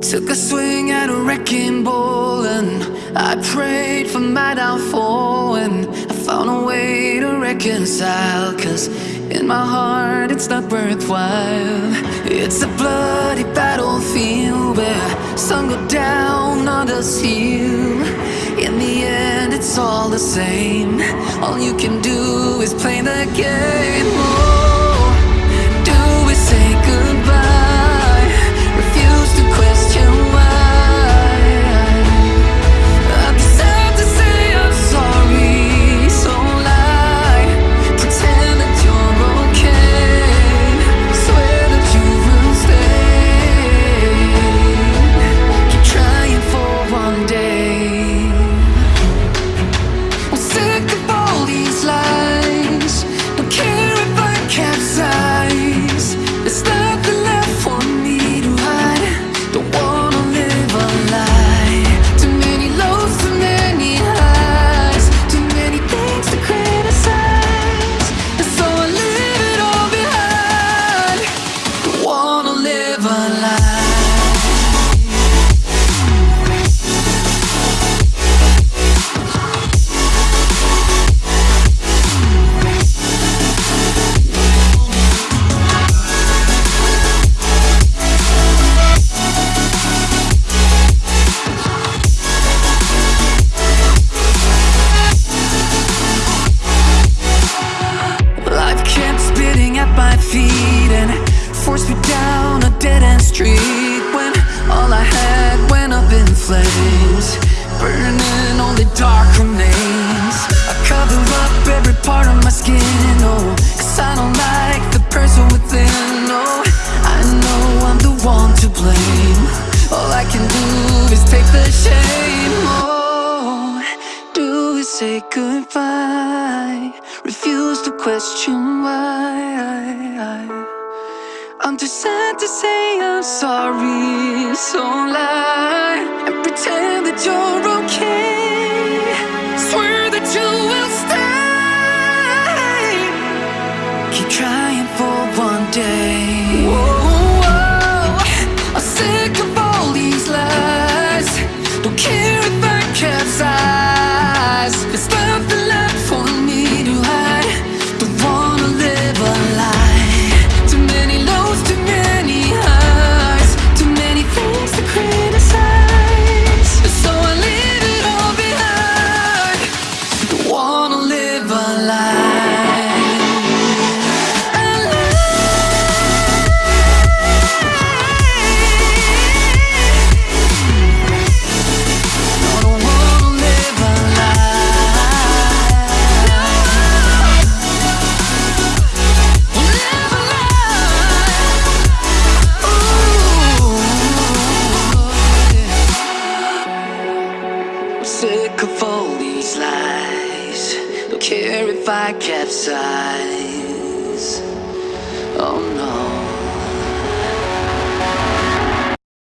Took a swing at a wrecking ball and I prayed for my downfall and I found a way to reconcile Cause in my heart it's not worthwhile. It's a bloody battlefield where some go down, others heal. In the end it's all the same. All you can do is play the game forced me down a dead end street when all I had went up in flames, burning only dark remains. I cover up every part of my skin, oh, cause I don't like the person within, oh, I know I'm the one to blame. All I can do is take the shame, oh, do we say goodbye? Refuse to question why. Too sad to say I'm sorry, so lie and pretend that you're okay. Swear that you will stay. Keep trying for one day. Sick of all these lies. Don't care if I capsize. Oh no.